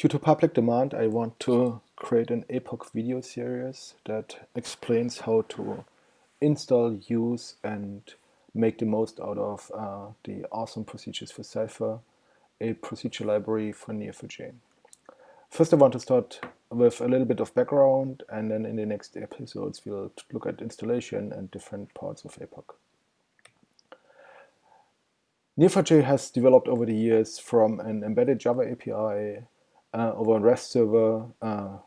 Due to public demand, I want to create an APOC video series that explains how to install, use, and make the most out of uh, the awesome procedures for Cypher, a procedure library for Neo4j. First, I want to start with a little bit of background, and then in the next episodes, we'll look at installation and different parts of APOC. Neo4j has developed over the years from an embedded Java API uh, over a REST server uh,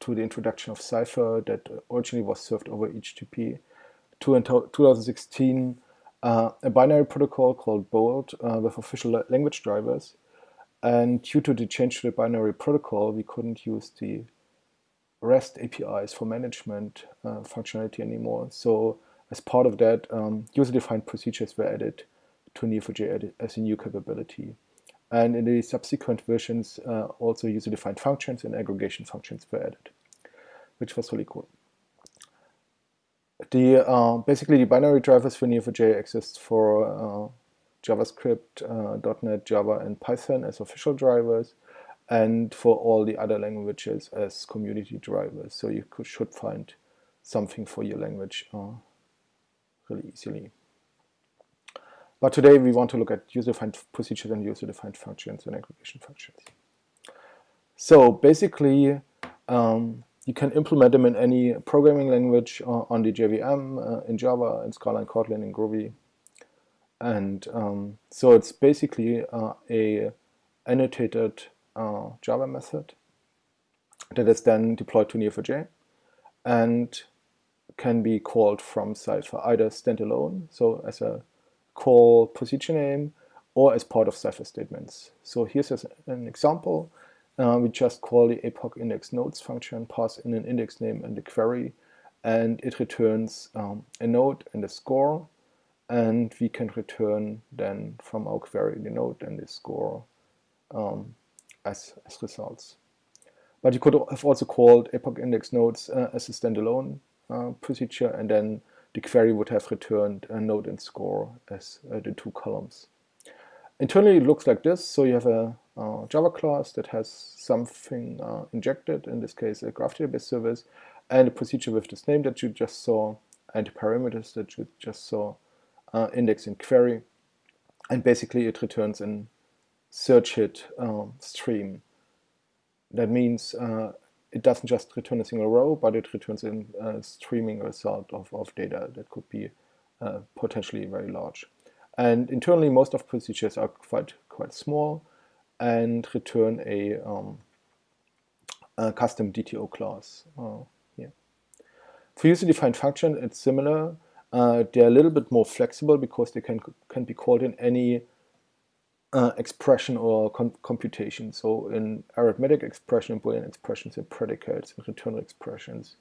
to the introduction of Cypher that originally was served over HTTP to in 2016 uh, a binary protocol called Bolt uh, with official language drivers. And due to the change to the binary protocol, we couldn't use the REST APIs for management uh, functionality anymore. So as part of that, um, user-defined procedures were added to Neo4j as a new capability. And in the subsequent versions, uh, also user-defined functions and aggregation functions were added, which was really cool. The uh, basically the binary drivers for Neo4j exist for uh, JavaScript, uh, .NET, Java, and Python as official drivers, and for all the other languages as community drivers. So you could, should find something for your language uh, really easily. But today we want to look at user-defined procedures and user-defined functions and aggregation functions. So basically, um, you can implement them in any programming language uh, on the JVM, uh, in Java, in Scala, in Kotlin, in Groovy. And um, so it's basically uh, a annotated uh, Java method that is then deployed to Neo4j and can be called from Cypher either standalone, so as a call procedure name or as part of Cypher statements. So here's an example. Uh, we just call the APOC index nodes function, pass in an index name and a query, and it returns um, a node and a score. And we can return then from our query the node and the score um, as, as results. But you could have also called APOC index nodes uh, as a standalone uh, procedure and then the query would have returned a node and score as uh, the two columns. Internally it looks like this, so you have a uh, Java class that has something uh, injected, in this case a graph database service, and a procedure with this name that you just saw, and the parameters that you just saw, uh, index and query, and basically it returns an search hit um, stream. That means uh, it doesn't just return a single row, but it returns a streaming result of, of data that could be uh, potentially very large. And internally, most of procedures are quite quite small and return a, um, a custom DTO class uh, here. For user-defined function, it's similar. Uh, they're a little bit more flexible because they can can be called in any uh, expression or com computation. So in arithmetic expression, Boolean expressions, in predicates, in return expressions,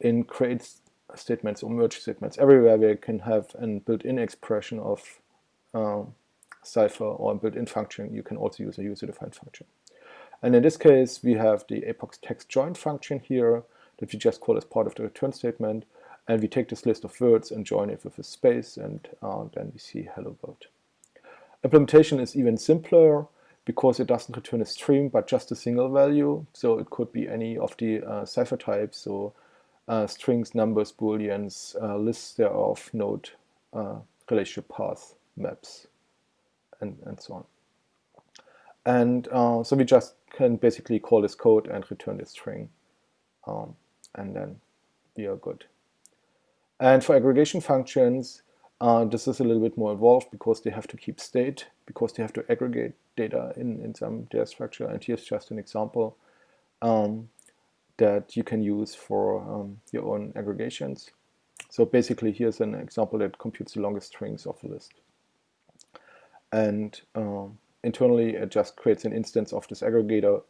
in create statements or merge statements, everywhere we can have a built-in expression of um, Cypher or a built-in function, you can also use a user-defined function. And in this case, we have the APOC text join function here that we just call as part of the return statement. And we take this list of words and join it with a space, and uh, then we see hello world. Implementation is even simpler because it doesn't return a stream but just a single value. So it could be any of the uh, Cypher types, so uh, strings, numbers, booleans, uh, lists thereof, node, uh, relationship path, maps, and, and so on. And uh, so we just can basically call this code and return this string, um, and then we are good. And for aggregation functions, uh, this is a little bit more involved because they have to keep state, because they have to aggregate data in, in some data structure. And here's just an example um, that you can use for um, your own aggregations. So basically, here's an example that computes the longest strings of a list. And um, internally, it just creates an instance of this aggregator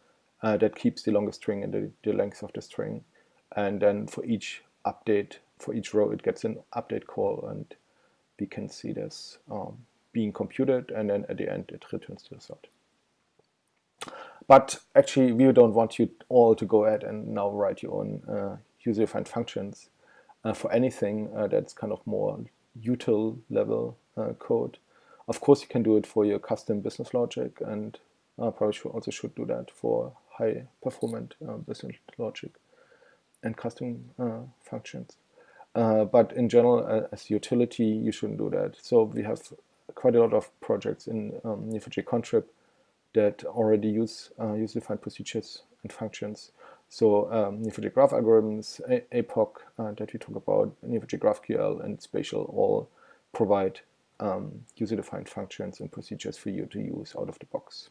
uh, that keeps the longest string and the, the length of the string. And then for each update, for each row, it gets an update call and we can see this um, being computed and then at the end it returns the result. But actually we don't want you all to go ahead and now write your own uh, user-defined functions uh, for anything uh, that's kind of more util level uh, code. Of course you can do it for your custom business logic and uh, probably should also should do that for high performant business logic and custom functions. Uh, but in general, uh, as utility, you shouldn't do that. So we have quite a lot of projects in um, Neo4j contrib that already use uh, user-defined procedures and functions. So um, Neo4j graph algorithms, APOC uh, that we talk about, Neo4j GraphQL and Spatial all provide um, user-defined functions and procedures for you to use out of the box.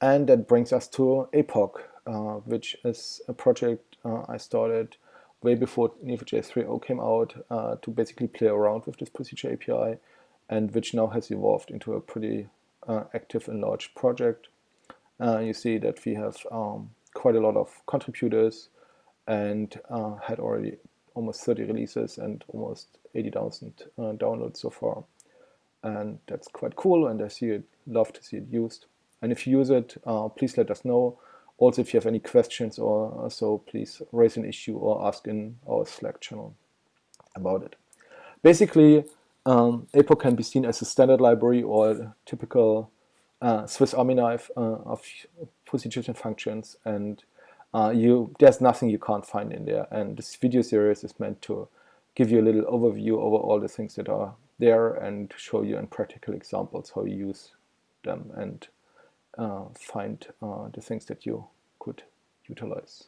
And that brings us to APOC, uh, which is a project uh, I started way before Neo4j 3.0 came out uh, to basically play around with this procedure API and which now has evolved into a pretty uh, active and large project. Uh, you see that we have um, quite a lot of contributors and uh, had already almost 30 releases and almost 80,000 uh, downloads so far. And that's quite cool and I see it, love to see it used. And if you use it, uh, please let us know. Also, if you have any questions or so, please raise an issue or ask in our Slack channel about it. Basically, um, APOC can be seen as a standard library or a typical uh, Swiss Army knife uh, of procedures and functions, and uh, you there's nothing you can't find in there. And this video series is meant to give you a little overview over all the things that are there and show you in practical examples how you use them and find uh, the things that you could utilize.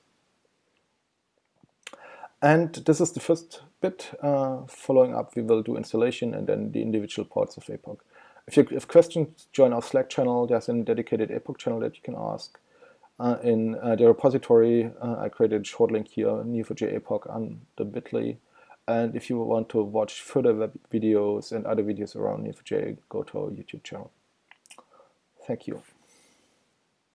And this is the first bit. Uh, following up, we will do installation and then the individual parts of APOC. If you have questions, join our Slack channel. There's a dedicated APOC channel that you can ask. Uh, in uh, the repository, uh, I created a short link here, Neo4j APOC on the bit.ly. And if you want to watch further web videos and other videos around Neo4j, go to our YouTube channel. Thank you.